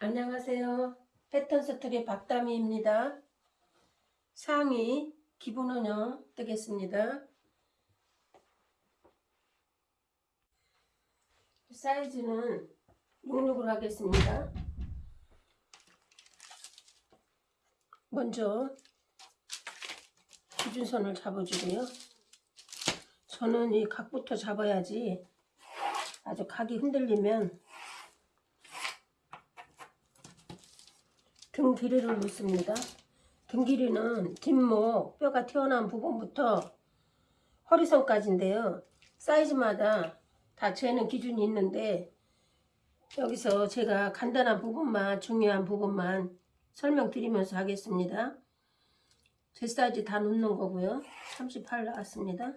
안녕하세요. 패턴 스토리 박다미입니다. 상의 기본 원형 뜨겠습니다. 사이즈는 66으로 하겠습니다. 먼저 기준선을 잡아주고요. 저는 이 각부터 잡아야지 아주 각이 흔들리면 등 길이를 놓습니다. 등 길이는 뒷목 뼈가 튀어나온 부분부터 허리선까지인데요. 사이즈마다 다 재는 기준이 있는데 여기서 제가 간단한 부분만 중요한 부분만 설명드리면서 하겠습니다. 제 사이즈 다 놓는 거고요. 38 나왔습니다.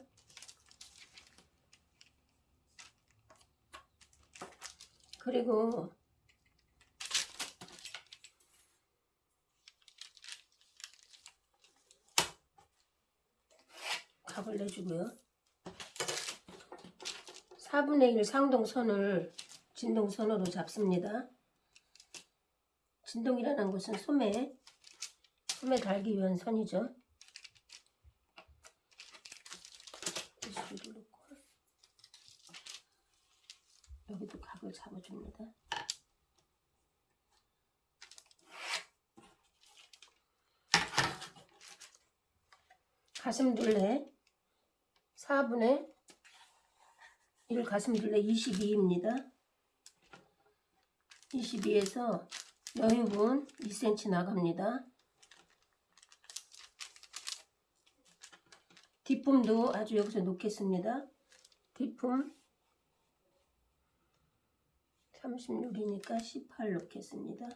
그리고 각을 내주고요. 4분의 1 상동선을 진동선으로 잡습니다. 진동이라는 것은 소매, 소매 달기 위한 선이죠. 여기도 각을 잡아줍니다. 가슴 둘레 4분의 1 가슴둘레 22입니다. 22에서 여유분 2cm 나갑니다. 뒷품도 아주 여기서 놓겠습니다. 뒷품 36이니까 18 놓겠습니다.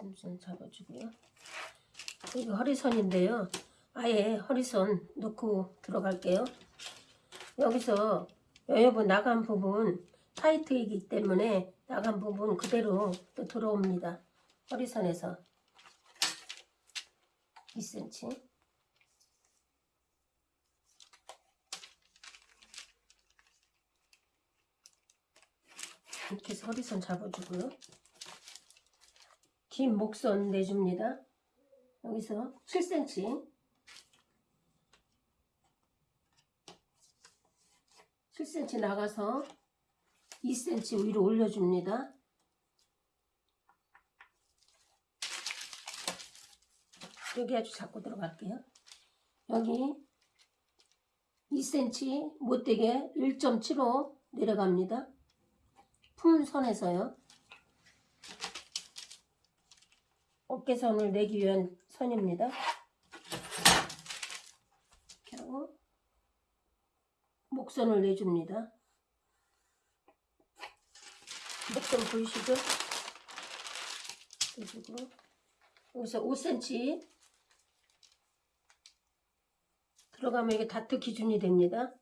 기슴선 잡아주고요. 이거 허리선인데요. 아예 허리선 놓고 들어갈게요. 여기서 여여분 나간 부분 타이트이기 때문에 나간 부분 그대로 또 들어옵니다. 허리선에서 2cm 이렇게 해서 허리선 잡아주고요. 긴 목선 내줍니다. 여기서 7cm 7cm 나가서 2cm 위로 올려줍니다. 여기 아주 잡고 들어갈게요. 여기 2cm 못되게 1.75 내려갑니다. 품 선에서요. 어깨선을 내기 위한 선입니다. 이렇게 하고 목선을 내줍니다. 목선 보이시죠? 내주고 여기서 5cm 들어가면 이게 다트 기준이 됩니다.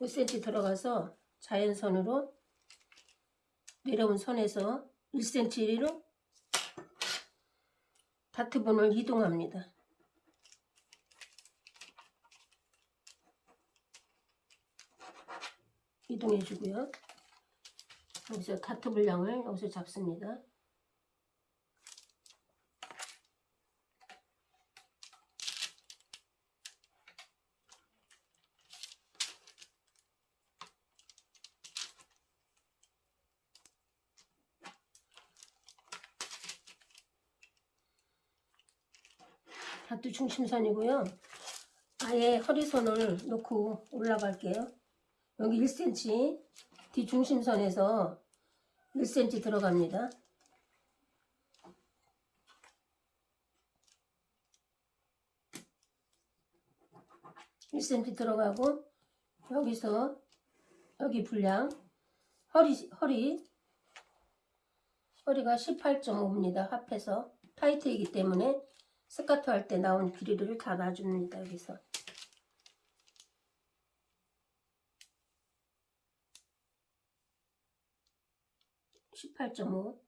5cm 들어가서 자연선으로 내려온 선에서 1cm로 다트본을 이동합니다. 이동해 주고요. 여기서 다트 분량을 여기서 잡습니다. 다트 중심선이고요. 아예 허리선을 놓고 올라갈게요. 여기 1cm 뒤중심선에서 1cm 들어갑니다. (1cm) 들어가고 여기서 여기 분량 허리 허리 허리가 18.5입니다 합해서 타이트이기 때문에 스카트 할때 나온 길이를 다 놔줍니다 여기서 18.5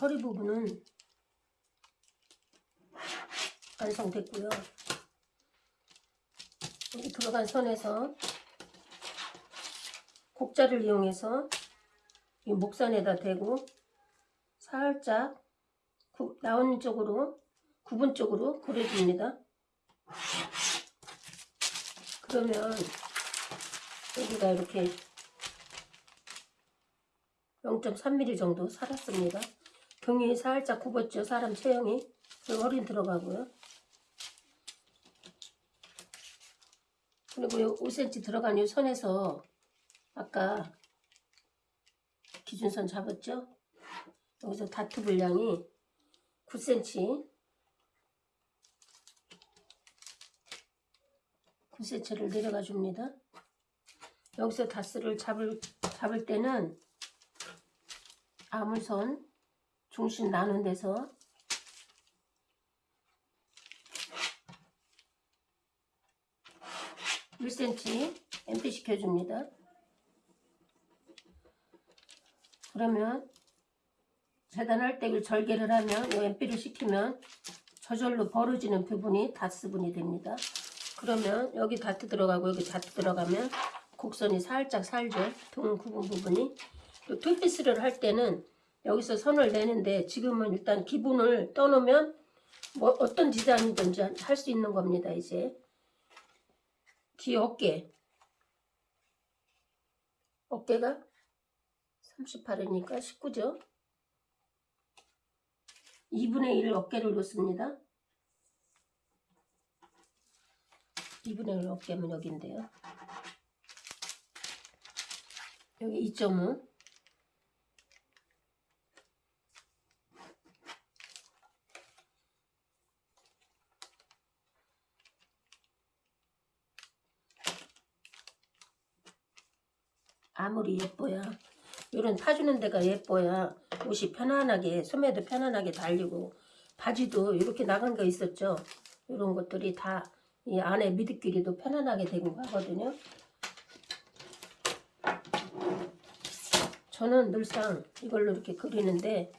허리 부분은 완성됐고요. 들어간 선에서 곡자를 이용해서 이 목선에다 대고 살짝 구, 나온 쪽으로 구분 쪽으로 그려줍니다. 그러면 여기가 이렇게 0.3mm 정도 살았습니다. 경이 살짝 굽었죠. 사람 체형이. 허리 들어가고요. 그리고 요 5cm 들어간 이 선에서 아까 기준선 잡았죠? 여기서 다트 분량이 9cm 9cm를 내려가 줍니다. 여기서 다스를 잡을, 잡을 때는 아물선 중심 나눈 데서 일 c m MP 시켜줍니다. 그러면 재단할 때 절개를 하면 이 MP를 시키면 저절로 벌어지는 부분이 다스분이 됩니다. 그러면 여기 다트 들어가고 여기 다트 들어가면 곡선이 살짝 살죠. 등 구분 부분이. 툴피스를 할 때는 여기서 선을 내는데 지금은 일단 기본을 떠놓으면 뭐 어떤 디자인이든지 할 수 있는 겁니다. 이제 귀 어깨 어깨가 38이니까 19죠. 2분의 1 어깨를 놓습니다. 2분의 1 어깨면 여기인데요. 여기 2.5 아무리 예뻐야. 이런 파주는 데가 예뻐야 옷이 편안하게 소매도 편안하게 달리고 바지도 이렇게 나간 거 있었죠? 이런 것들이 다 이 안에 미드끼리도 편안하게 되고 가거든요. 저는 늘상 이걸로 이렇게 그리는데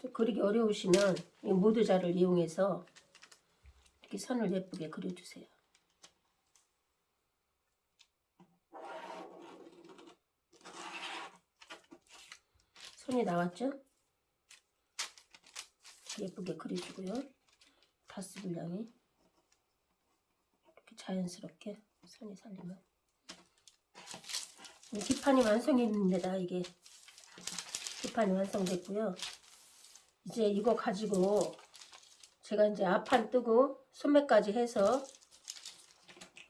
좀 그리기 어려우시면 이 모드자를 이용해서 이렇게 선을 예쁘게 그려주세요 선이 나왔죠? 예쁘게 그려주고요. 다트 분량이 이렇게 자연스럽게 선이 살리면 뒤판이 완성입니다. 이게 뒤판이 완성됐고요. 이제 이거 가지고 제가 이제 앞판 뜨고 소매까지 해서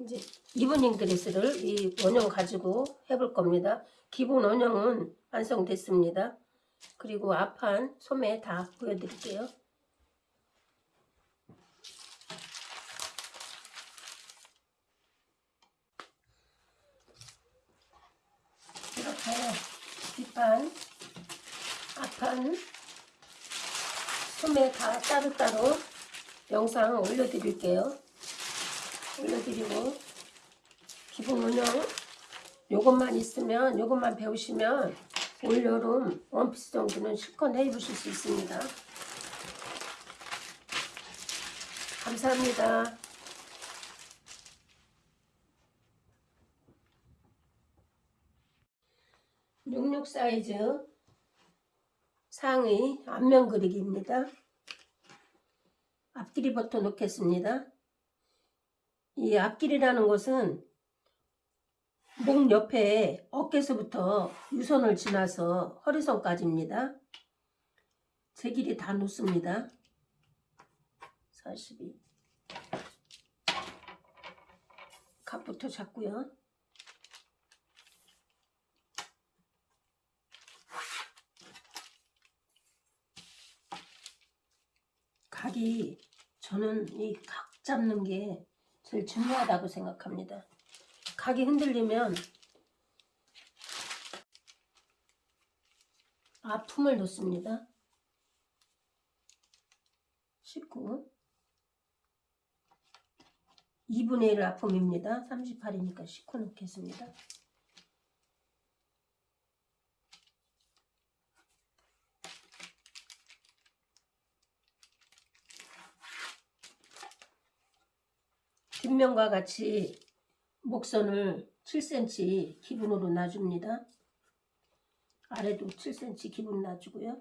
이제 이브닝 드레스를 이 원형 가지고 해볼 겁니다. 기본 원형은 완성됐습니다. 그리고 앞판 소매 다 보여드릴게요. 이렇게 뒷판, 앞판, 소매 다 따로따로 영상 올려드릴게요. 올려드리고 기본 운영 요것만 있으면 요것만 배우시면 올여름 원피스 정도는 실컷 해 입으실 수 있습니다. 감사합니다. 육육 사이즈 상의 앞면 그리기입니다. 앞길이부터 놓겠습니다. 이 앞길이라는 것은 목 옆에 어깨서부터 유선을 지나서 허리선까지입니다. 제 길이 다 놓습니다. 42 갑부터 잡고요. 각이 저는 이 각 잡는 게 제일 중요하다고 생각합니다. 각이 흔들리면 아픔을 놓습니다. 19 2분의 1 아픔입니다. 38이니까 19 넣겠습니다. 뒷면과 같이 목선을 7cm 기분으로 놔줍니다. 아래도 7cm 기분 놔주고요.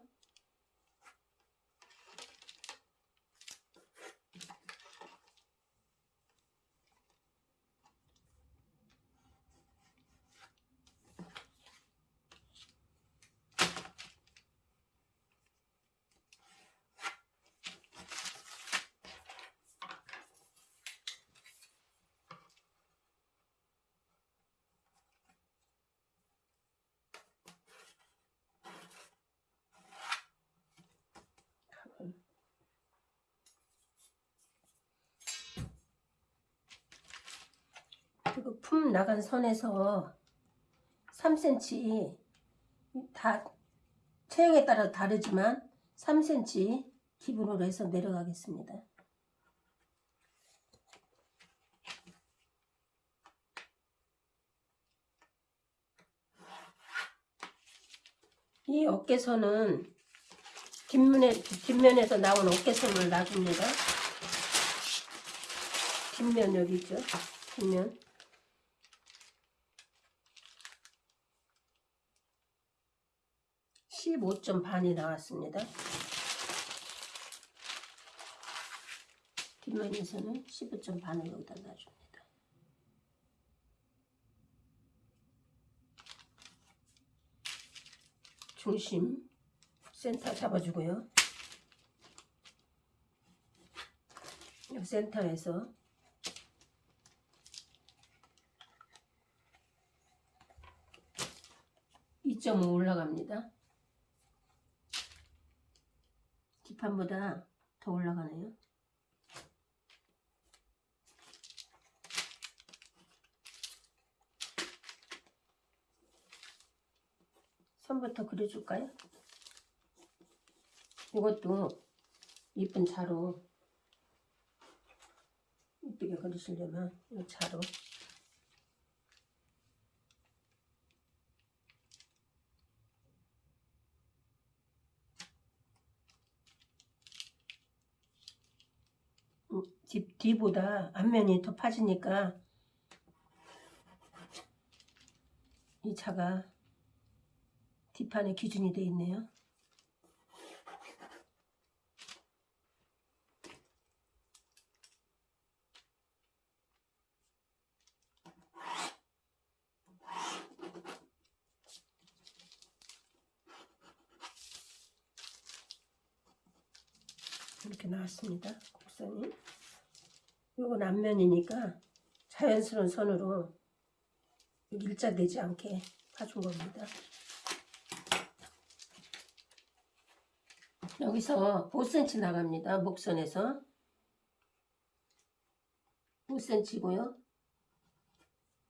그리고 품 나간 선에서 3cm 다 체형에 따라 다르지만 3cm 기분으로 해서 내려가겠습니다. 이 어깨선은 뒷면에, 뒷면에서 나온 어깨선을 놔줍니다. 뒷면 여기 있죠? 뒷면. 15점 반이 나왔습니다. 뒷면에서는 15점 반을 여기다 놔줍니다. 중심 센터 잡아주고요. 이 센터에서 (2.5) 올라갑니다. 뒷판보다 더 올라가네요. 선부터 그려줄까요? 이것도 이쁜 자로 이쁘게 그리시려면 이 자로 음, 뒤, 뒤보다 앞면이 더 파지니까 이 차가 뒷판에 기준이 되어 있네요. 나왔습니다. 곡선이. 이건 앞면이니까 자연스러운 선으로 일자되지 않게 파준 겁니다. 여기서 5cm 나갑니다. 목선에서 5cm고요.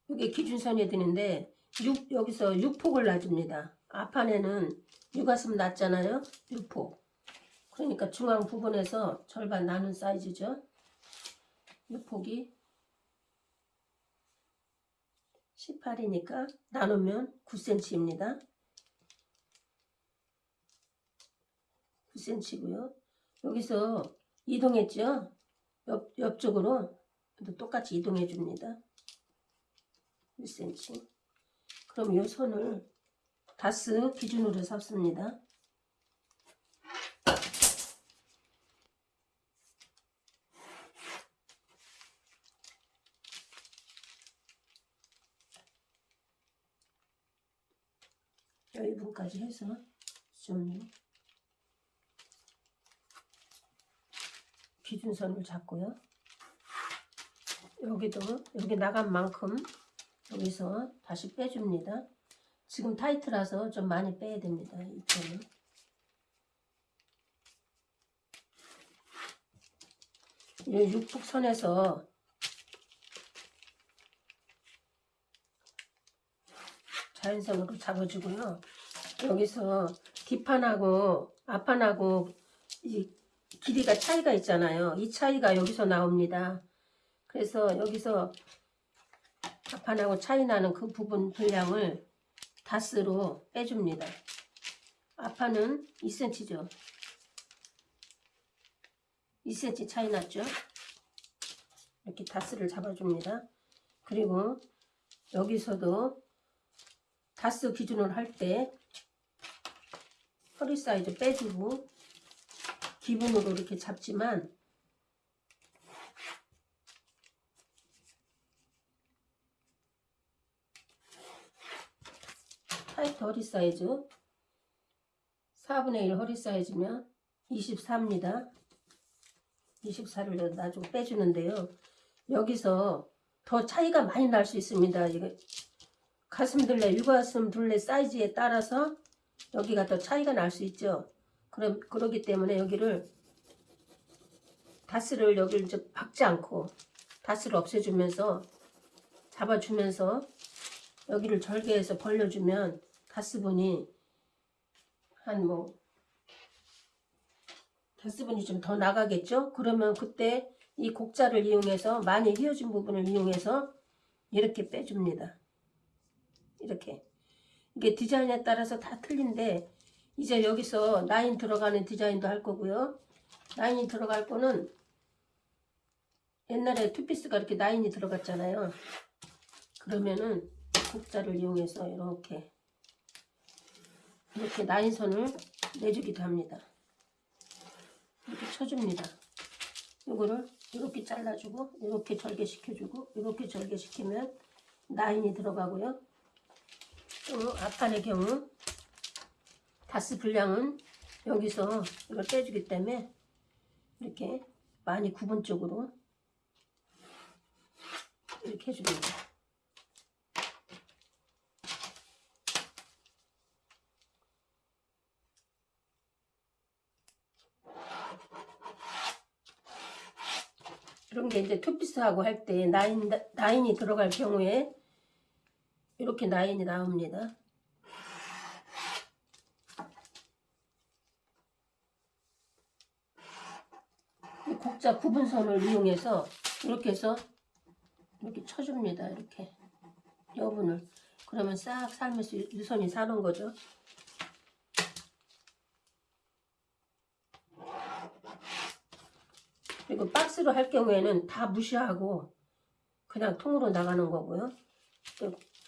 이게 기준선이 되는데 6, 여기서 6폭을 놔줍니다. 앞판에는 육가슴 놨잖아요. 6폭. 그러니까 중앙 부분에서 절반 나눈 사이즈죠. 6폭이 18이니까 나누면 9cm입니다. 9cm고요. 여기서 이동했죠. 옆, 옆쪽으로 또 똑같이 이동해 줍니다. 1cm. 그럼 이 선을 다스 기준으로 삽습니다. 여기분까지 해서 좀 기준선을 잡고요. 여기도 여기 나간 만큼 여기서 다시 빼줍니다. 지금 타이트라서 좀 많이 빼야 됩니다. 이쪽은. 이 육북선에서 자연선으로 잡아주고요. 여기서 뒷판하고 앞판하고 이 길이가 차이가 있잖아요. 이 차이가 여기서 나옵니다. 그래서 여기서 앞판하고 차이 나는 그 부분 분량을 다스로 빼줍니다. 앞판은 2cm죠. 2cm 차이 났죠. 이렇게 다스를 잡아줍니다. 그리고 여기서도 다트 기준으로 할때 허리 사이즈 빼주고 기본으로 이렇게 잡지만 타이트 허리 사이즈 4분의 1 허리 사이즈면 24입니다. 24를 나중에 빼주는데요. 여기서 더 차이가 많이 날 수 있습니다. 가슴 둘레, 육가슴 둘레 사이즈에 따라서 여기가 더 차이가 날 수 있죠. 그럼 그러기 때문에 여기를 다스를 여기를 이제 박지 않고 다스를 없애주면서 잡아주면서 여기를 절개해서 벌려주면 다스분이 한 뭐 다스분이 좀 더 나가겠죠? 그러면 그때 이 곡자를 이용해서 많이 휘어진 부분을 이용해서 이렇게 빼줍니다. 이렇게 이게 디자인에 따라서 다 틀린데 이제 여기서 라인 들어가는 디자인도 할 거고요. 라인이 들어갈 거는 옛날에 투피스가 이렇게 라인이 들어갔잖아요. 그러면은 곡자를 이용해서 이렇게 이렇게 라인선을 내주기도 합니다. 이렇게 쳐줍니다. 이거를 이렇게 잘라주고 이렇게 절개시켜주고 이렇게 절개시키면 라인이 들어가고요. 또 앞판의 경우 다스 분량은 여기서 이걸 빼주기 때문에 이렇게 많이 구분 쪽으로 이렇게 해줍니다. 이런 게 이제 투피스하고 할때 라인, 라인이 들어갈 경우에 이렇게 라인이 나옵니다. 이 곡자 구분선을 이용해서 이렇게 해서 이렇게 쳐줍니다. 이렇게 여분을 그러면 싹 유- 유선이 사는 거죠. 그리고 박스로 할 경우에는 다 무시하고 그냥 통으로 나가는 거고요.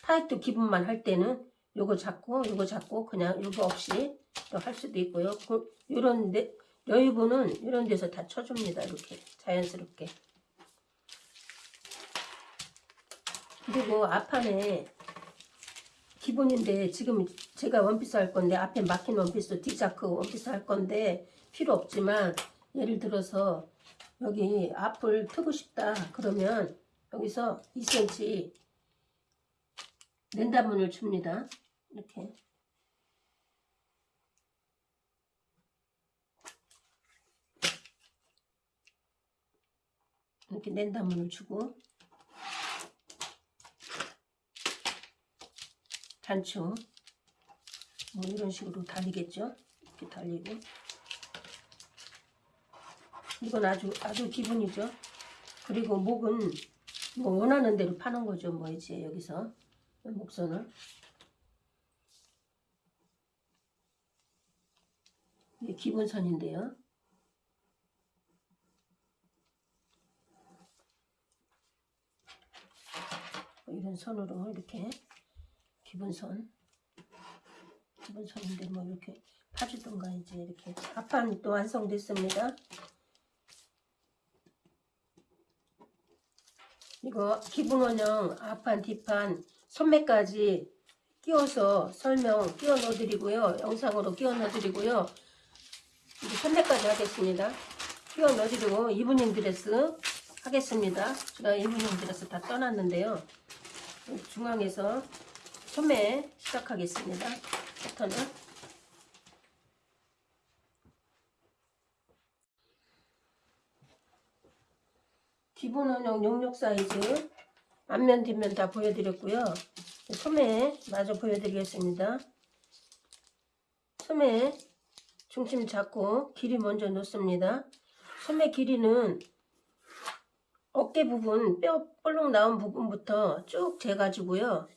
또 타이트 기분만 할 때는 요거 잡고 요거 잡고 그냥 요거 없이 또 할 수도 있고요. 그, 요런 데, 여유분은 이런 데서 다 쳐줍니다. 이렇게 자연스럽게. 그리고 앞판에 기본인데 지금 제가 원피스 할 건데 앞에 막힌 원피스 디자크 원피스 할 건데 필요 없지만 예를 들어서 여기 앞을 트고 싶다 그러면 여기서 2cm 랜다문을 줍니다. 이렇게. 이렇게 랜다문을 주고 단추 뭐 이런 식으로 달리겠죠? 이렇게 달리고. 이건 아주 아주 기분이죠. 그리고 목은 뭐 원하는 대로 파는 거죠. 뭐 이제 여기서 목선을. 이게 기본선인데요. 뭐 이런 선으로 이렇게 기본선. 기본선인데 뭐 이렇게 파주던가 이제 이렇게 앞판 또 완성됐습니다. 이거 기본 원형 앞판 뒷판 소매까지 끼워서 설명 끼워 넣어 드리고요. 영상으로 끼워 넣어 드리고요. 이제 소매까지 하겠습니다. 끼워 넣어 드리고 이브닝 드레스 하겠습니다. 제가 이브닝 드레스 다 떠놨는데요. 중앙에서 소매 시작하겠습니다. 패턴을. 기본 원형 용역 사이즈 앞면 뒷면 다 보여드렸고요. 소매 마저 보여드리겠습니다. 소매 중심 잡고 길이 먼저 놓습니다. 소매 길이는 어깨 부분 뼈 볼록 나온 부분부터 쭉 재가지고요.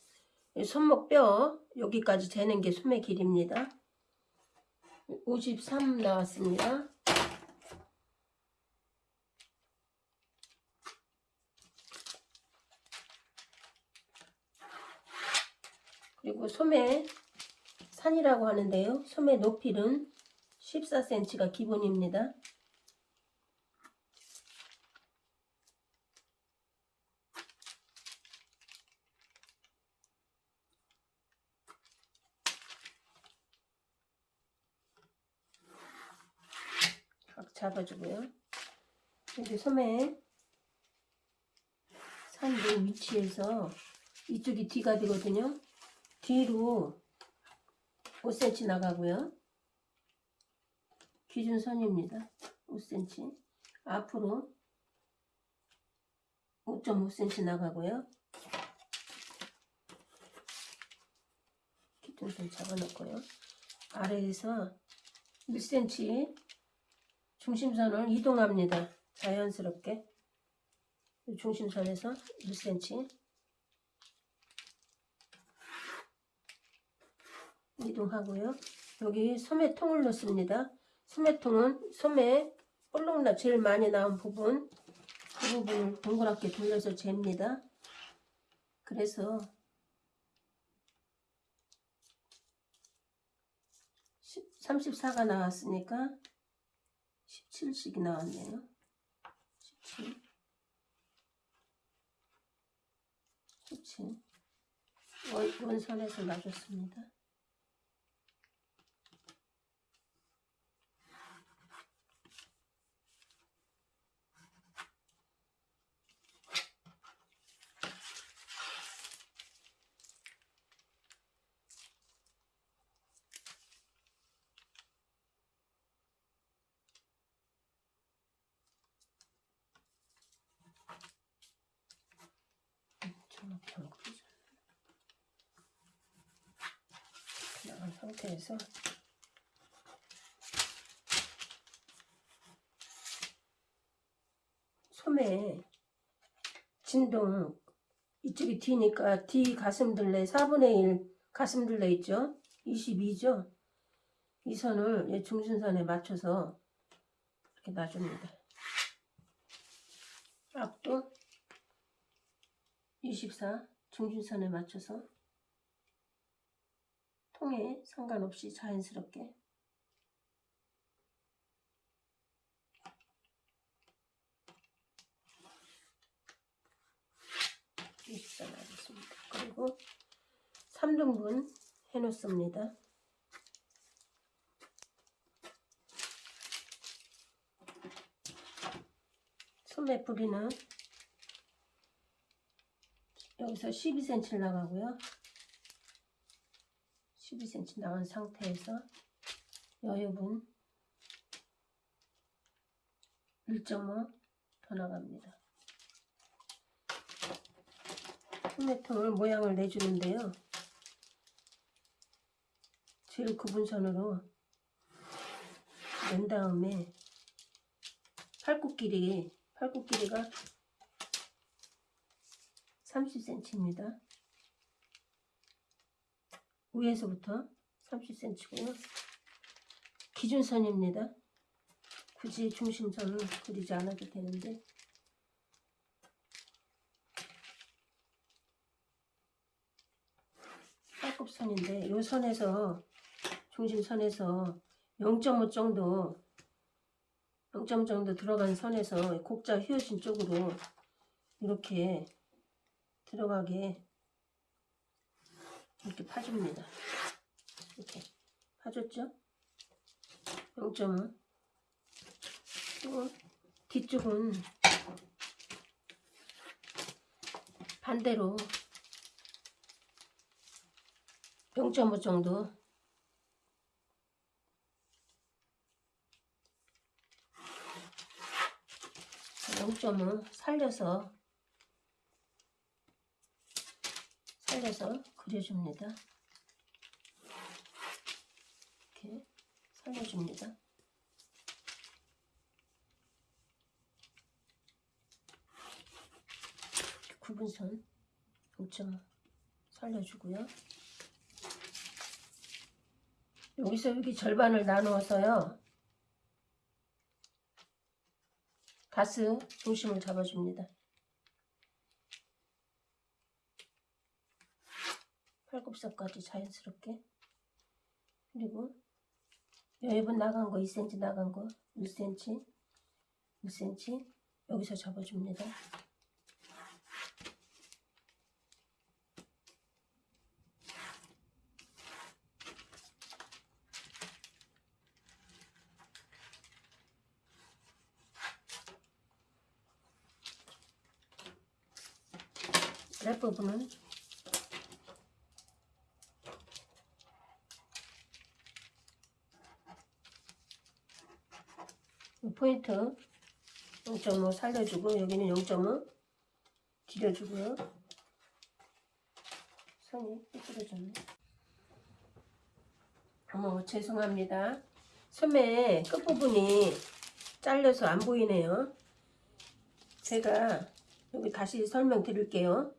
이 손목 뼈 여기까지 재는 게 소매 길입니다. 53 나왔습니다. 그리고 소매 산이라고 하는데요. 소매 높이는 14cm가 기본입니다. 각 잡아주고요. 여기 소매 산도 위치에서 이쪽이 뒤가 되거든요. 뒤로 5cm 나가고요. 기준선입니다. 5cm. 앞으로 5.5cm 나가고요. 기준선 잡아놓고요. 아래에서 1cm 중심선을 이동합니다. 자연스럽게. 이 중심선에서 1cm 이동하고요. 여기 소매통을 넣습니다. 소매통은 소매 볼록나 제일 많이 나온 부분 그 부분을 동그랗게 돌려서 잽니다. 그래서 34가 나왔으니까 17씩이 나왔네요. 17 17 원, 원선에서 놔줬습니다. 안 그리죠. 나간 상태에서 소매 진동 이쪽이 D니까 D 가슴둘레 4분의 1 가슴둘레 있죠? 22죠? 이 선을 얘 중심선에 맞춰서 이렇게 놔줍니다. 앞도 24 중심선에 맞춰서 통에 상관없이 자연스럽게 일사 나겠습니다. 그리고 3등분 해놓습니다. 소매 부리는 여기서 12cm 나가고요. 12cm 나간 상태에서 여유분 1.5 더 나갑니다. 소매통을 모양을 내주는데요. 제일 구분선으로 낸 다음에 팔굽 길이 팔굽 길이가 30cm입니다. 위에서부터 30cm고요. 기준선입니다. 굳이 중심선을 그리지 않아도 되는데 팔굽선인데 이 선에서 중심선에서 0.5 정도 0.5 정도 들어간 선에서 곡자 휘어진 쪽으로 이렇게 들어가게 이렇게 파줍니다. 이렇게 파줬죠? 0.5 또 뒤쪽은 반대로 0.5 정도 0.5 살려서 살려서 그려줍니다. 이렇게 살려줍니다. 구분선 0.5 살려주고요. 여기서 여기 절반을 나누어서요. 가스 중심을 잡아줍니다. 팔굽혀까지 자연스럽게 그리고 여입은 나간 거 2cm 나간 거 1cm 1cm 여기서 잡아줍니다. 랩 부분은 이 포인트 0.5 살려주고 여기는 0.5 길여주고요. 선이 삐뚤어졌네. 어머 죄송합니다. 소매 끝부분이 잘려서 안 보이네요. 제가 여기 다시 설명드릴게요.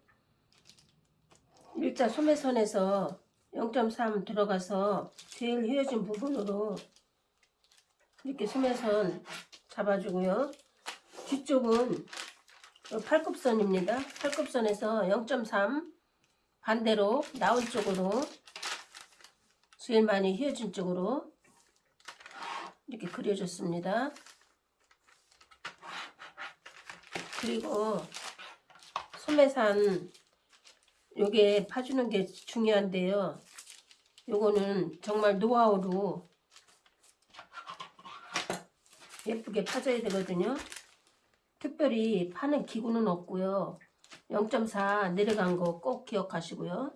일자 소매선에서 0.3 들어가서 제일 휘어진 부분으로 이렇게 소매선 잡아주고요. 뒤쪽은 팔굽선입니다. 팔굽선에서 0.3 반대로 나온 쪽으로 제일 많이 휘어진 쪽으로 이렇게 그려줬습니다. 그리고 소매산 요게 파주는 게 중요한데요. 요거는 정말 노하우로 예쁘게 파져야 되거든요. 특별히 파는 기구는 없고요. 0.4 내려간 거 꼭 기억하시고요.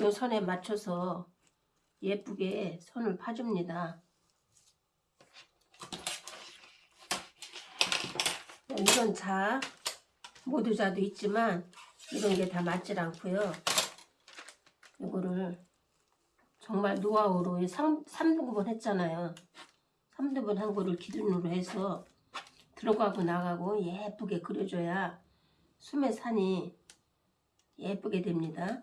요 선에 맞춰서 예쁘게 선을 파줍니다. 이런 자, 모두 자도 있지만 이런 게 다 맞질 않고요. 이거를 정말 노하우로 3, 3등분 했잖아요. 3등분 한 거를 기준으로 해서 들어가고 나가고 예쁘게 그려줘야 숨의 산이 예쁘게 됩니다.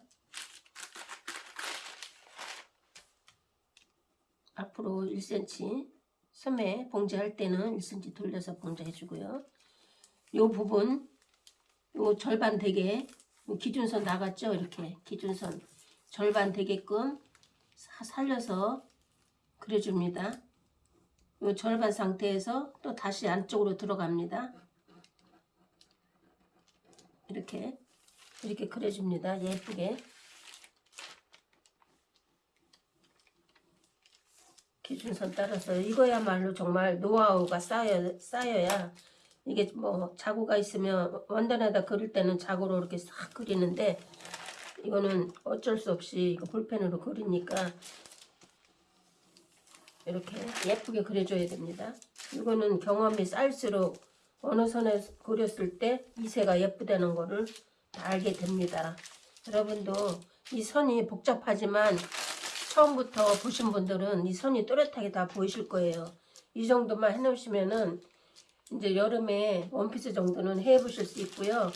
앞으로 1cm 소매 봉제할 때는 1cm 돌려서 봉제해 주고요. 요 부분 요 절반 되게 요 기준선 나갔죠? 이렇게 기준선 절반 되게끔 사- 살려서 그려줍니다. 요 절반 상태에서 또 다시 안쪽으로 들어갑니다. 이렇게 이렇게 그려줍니다. 예쁘게 기준선 따라서 이거야말로 정말 노하우가 쌓여, 쌓여야 이게 뭐 자구가 있으면 원단에다 그릴 때는 자구로 이렇게 싹 그리는데 이거는 어쩔 수 없이 이거 볼펜으로 그리니까 이렇게 예쁘게 그려줘야 됩니다. 이거는 경험이 쌓일수록 어느 선에 그렸을 때 이세가 예쁘다는 거를 다 알게 됩니다. 여러분도 이 선이 복잡하지만 처음부터 보신 분들은 이 선이 또렷하게 다 보이실 거예요. 이 정도만 해놓으시면은 이제 여름에 원피스 정도는 해보실 수 있고요.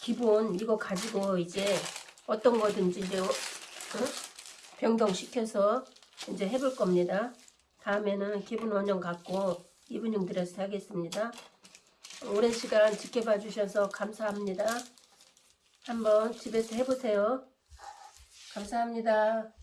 기본 이거 가지고 이제 어떤 거든지 이제 어? 병동시켜서 이제 해볼 겁니다. 다음에는 기본 원형 갖고 이분용 드레스 하겠습니다. 오랜 시간 지켜봐 주셔서 감사합니다. 한번 집에서 해보세요. 감사합니다.